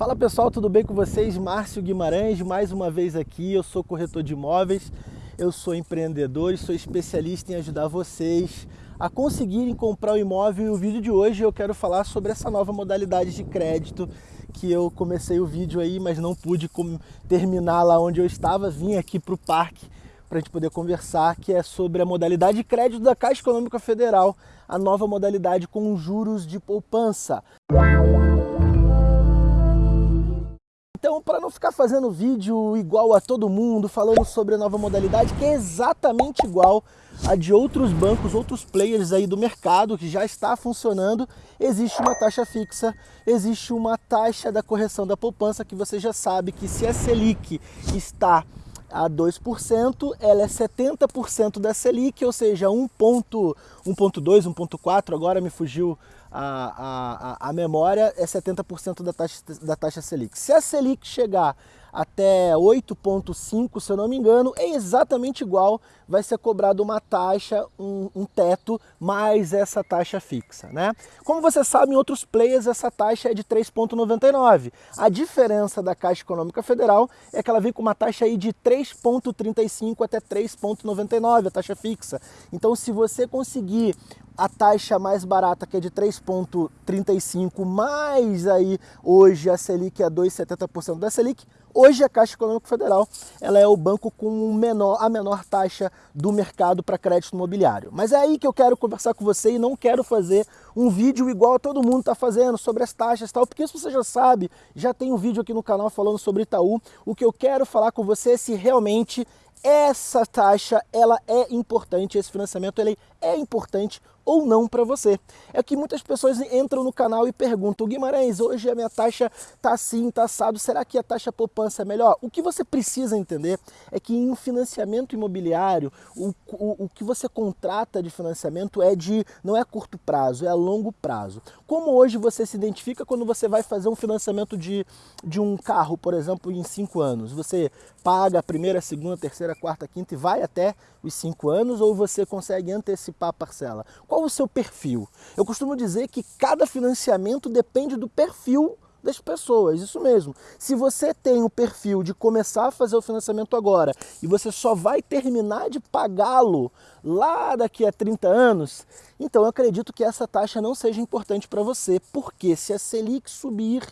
Fala pessoal, tudo bem com vocês? Márcio Guimarães, mais uma vez aqui. Eu sou corretor de imóveis, eu sou empreendedor e sou especialista em ajudar vocês a conseguirem comprar o imóvel. E o vídeo de hoje eu quero falar sobre essa nova modalidade de crédito que eu comecei o vídeo aí, mas não pude terminar lá onde eu estava. Vim aqui para o parque para a gente poder conversar, que é sobre a modalidade de crédito da Caixa Econômica Federal, a nova modalidade com juros de poupança. Então, para não ficar fazendo vídeo igual a todo mundo, falando sobre a nova modalidade, que é exatamente igual a de outros bancos, outros players aí do mercado que já está funcionando, existe uma taxa fixa, existe uma taxa da correção da poupança que você já sabe que se a Selic está a 2%, ela é 70% da Selic, ou seja, 1.2, 1.4, agora me fugiu a, a, a memória, é 70% da taxa, da taxa Selic. Se a Selic chegar até 8,5, se eu não me engano, é exatamente igual, vai ser cobrado uma taxa, um, um, teto, mais essa taxa fixa. Né? Como você sabe, em outros players essa taxa é de 3,99. A diferença da Caixa Econômica Federal é que ela vem com uma taxa aí de 3,35 até 3,99, a taxa fixa. Então se você conseguir a taxa mais barata, que é de 3,35, mais aí hoje a Selic é 2,70% da Selic, hoje a Caixa Econômica Federal ela é o banco com menor, a menor taxa do mercado para crédito imobiliário. Mas é aí que eu quero conversar com você e não quero fazer um vídeo igual todo mundo está fazendo sobre as taxas e tal, porque isso você já sabe, já tem um vídeo aqui no canal falando sobre Itaú. O que eu quero falar com você é se realmente essa taxa ela é importante, esse financiamento ele é importante ou não para você. É que muitas pessoas entram no canal e perguntam, Guimarães, hoje a minha taxa está assim, está assado, será que a taxa poupança é melhor? O que você precisa entender é que em um financiamento imobiliário, o, o, o que você contrata de financiamento é de, não é curto prazo, é a longo prazo. Como hoje você se identifica quando você vai fazer um financiamento de, de um carro, por exemplo, em cinco anos? Você paga a primeira, segunda, terceira, quarta, quinta e vai até os cinco anos ou você consegue antecipar a parcela? Qual o seu perfil? Eu costumo dizer que cada financiamento depende do perfil das pessoas, isso mesmo. Se você tem o perfil de começar a fazer o financiamento agora e você só vai terminar de pagá-lo lá daqui a 30 anos, então eu acredito que essa taxa não seja importante para você, porque se a Selic subir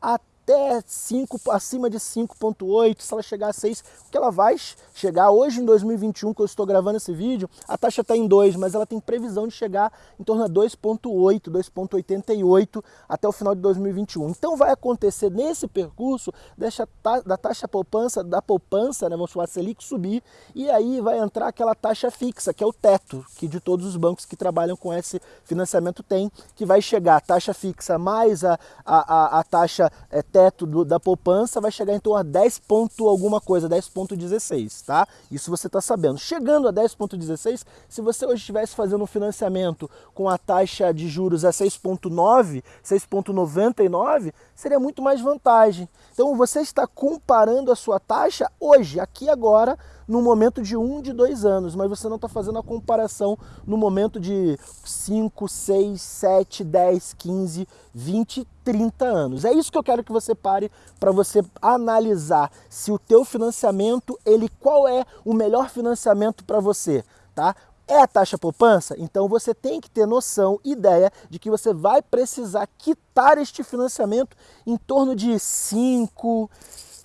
até até 5, acima de 5.8, se ela chegar a 6, porque ela vai chegar hoje em 2021, que eu estou gravando esse vídeo, a taxa está em 2, mas ela tem previsão de chegar em torno a 2.8, 2.88 até o final de 2021. Então vai acontecer nesse percurso deixa, da taxa poupança, da poupança, né, vamos falar Selic subir, e aí vai entrar aquela taxa fixa, que é o teto, que de todos os bancos que trabalham com esse financiamento tem, que vai chegar a taxa fixa mais a, a, a, a taxa é, teto do, da poupança vai chegar em torno a 10 ponto alguma coisa, 10.16, tá? Isso você está sabendo. Chegando a 10.16, se você hoje estivesse fazendo um financiamento com a taxa de juros a 6.9, 6.99, seria muito mais vantagem. Então você está comparando a sua taxa hoje, aqui agora, no momento de um, de dois anos, mas você não está fazendo a comparação no momento de 5, 6, 7, 10, 15, 20, 30 anos. É isso que eu quero que você pare para você analisar se o teu financiamento, ele qual é o melhor financiamento para você, tá? É a taxa poupança? Então você tem que ter noção, ideia de que você vai precisar quitar este financiamento em torno de 5,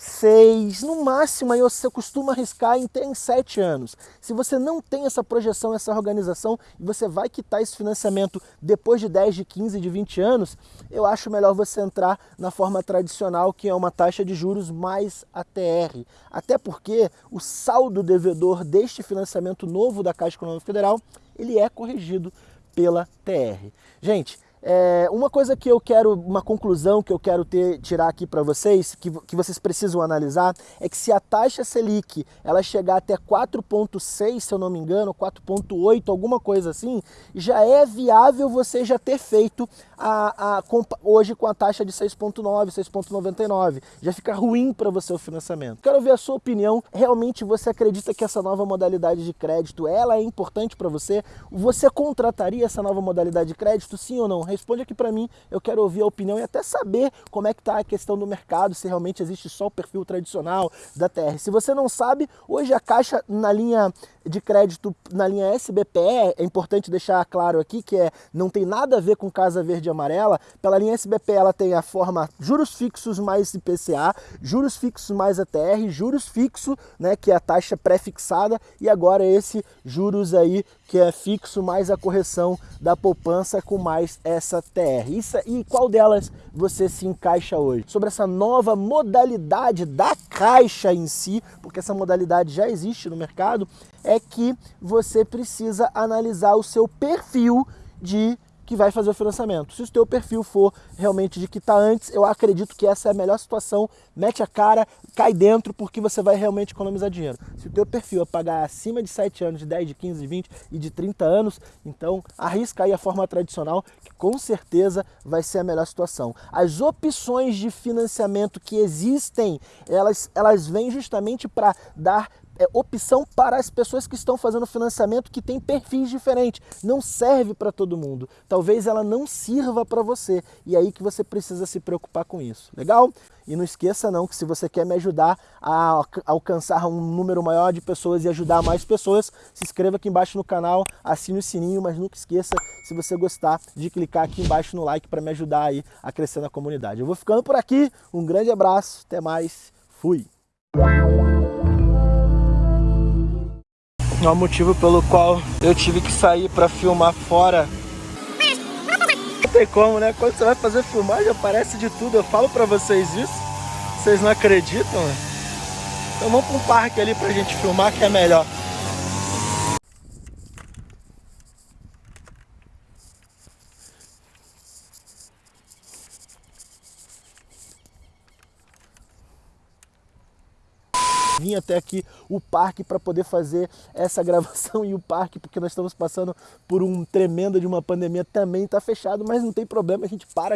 seis, no máximo aí você costuma arriscar em, em sete anos. Se você não tem essa projeção, essa organização, e você vai quitar esse financiamento depois de 10, de 15, de 20 anos, eu acho melhor você entrar na forma tradicional, que é uma taxa de juros mais ATR. Até porque o saldo devedor deste financiamento novo da Caixa Econômica Federal, ele é corrigido pela TR. Gente, é, uma coisa que eu quero, uma conclusão que eu quero ter, tirar aqui para vocês, que, que vocês precisam analisar, é que se a taxa Selic ela chegar até 4,6, se eu não me engano, 4,8, alguma coisa assim, já é viável você já ter feito a, a, hoje com a taxa de 6,9, 6,99. Já fica ruim para você o financiamento. Quero ver a sua opinião. Realmente você acredita que essa nova modalidade de crédito ela é importante para você? Você contrataria essa nova modalidade de crédito, sim ou não? Responde aqui para mim, eu quero ouvir a opinião e até saber como é que está a questão do mercado, se realmente existe só o perfil tradicional da TR. Se você não sabe, hoje a Caixa na linha de crédito, na linha SBPE, é importante deixar claro aqui que é, não tem nada a ver com Casa Verde e Amarela, pela linha SBPE ela tem a forma juros fixos mais IPCA, juros fixos mais ATR, juros fixo, né, que é a taxa pré-fixada, e agora esse juros aí que é fixo mais a correção da poupança com mais essa TR. Isso, e qual delas você se encaixa hoje? Sobre essa nova modalidade da Caixa em si, porque essa modalidade já existe no mercado, é que você precisa analisar o seu perfil de que vai fazer o financiamento. Se o teu perfil for realmente de que está antes, eu acredito que essa é a melhor situação, mete a cara, cai dentro, porque você vai realmente economizar dinheiro. Se o teu perfil é pagar acima de 7 anos, de 10, de 15, de 20 e de 30 anos, então arrisca aí a forma tradicional, que com certeza vai ser a melhor situação. As opções de financiamento que existem, elas, elas vêm justamente para dar é, opção para as pessoas que estão fazendo financiamento que tem perfis diferentes. Não serve para todo mundo. Talvez ela não sirva para você. E é aí que você precisa se preocupar com isso. Legal? E não esqueça não que se você quer me ajudar a alcançar um número maior de pessoas e ajudar mais pessoas, se inscreva aqui embaixo no canal, assine o sininho, mas nunca esqueça, se você gostar, de clicar aqui embaixo no like para me ajudar aí a crescer na comunidade. Eu vou ficando por aqui, um grande abraço, até mais, fui! É o motivo pelo qual eu tive que sair para filmar fora. Não tem como, né? Quando você vai fazer filmagem aparece de tudo. Eu falo para vocês isso, vocês não acreditam, né? Então vamos para um parque ali pra gente filmar que é melhor. Vim até aqui o parque para poder fazer essa gravação e o parque, porque nós estamos passando por um tremendo de uma pandemia, também está fechado, mas não tem problema, a gente para aqui